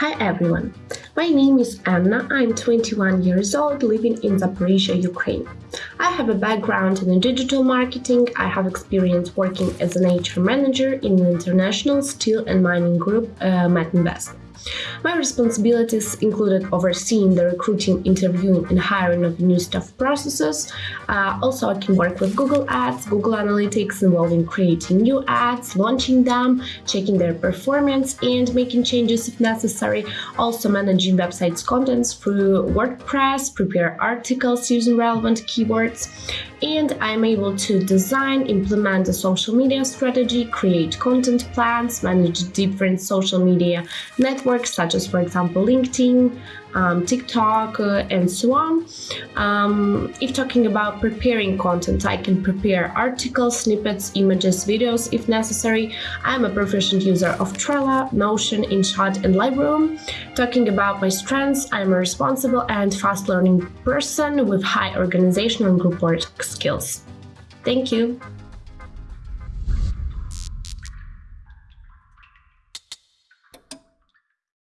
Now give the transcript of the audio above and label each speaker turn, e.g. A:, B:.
A: Hi everyone, my name is Anna, I'm 21 years old, living in Zaporizhia, Ukraine. I have a background in digital marketing, I have experience working as an HR manager in an international steel and mining group, uh, Metinvest. My responsibilities included overseeing the recruiting, interviewing and hiring of new staff processes. Uh, also, I can work with Google Ads, Google Analytics involving creating new ads, launching them, checking their performance and making changes if necessary. Also managing websites contents through WordPress, prepare articles using relevant keywords. And I'm able to design, implement a social media strategy, create content plans, manage different social media networks networks such as, for example, LinkedIn, um, TikTok, uh, and so on. Um, if talking about preparing content, I can prepare articles, snippets, images, videos if necessary. I'm a proficient user of Trello, Notion, InShot, and Lightroom. Talking about my strengths, I'm a responsible and fast learning person with high organizational and group work skills. Thank you.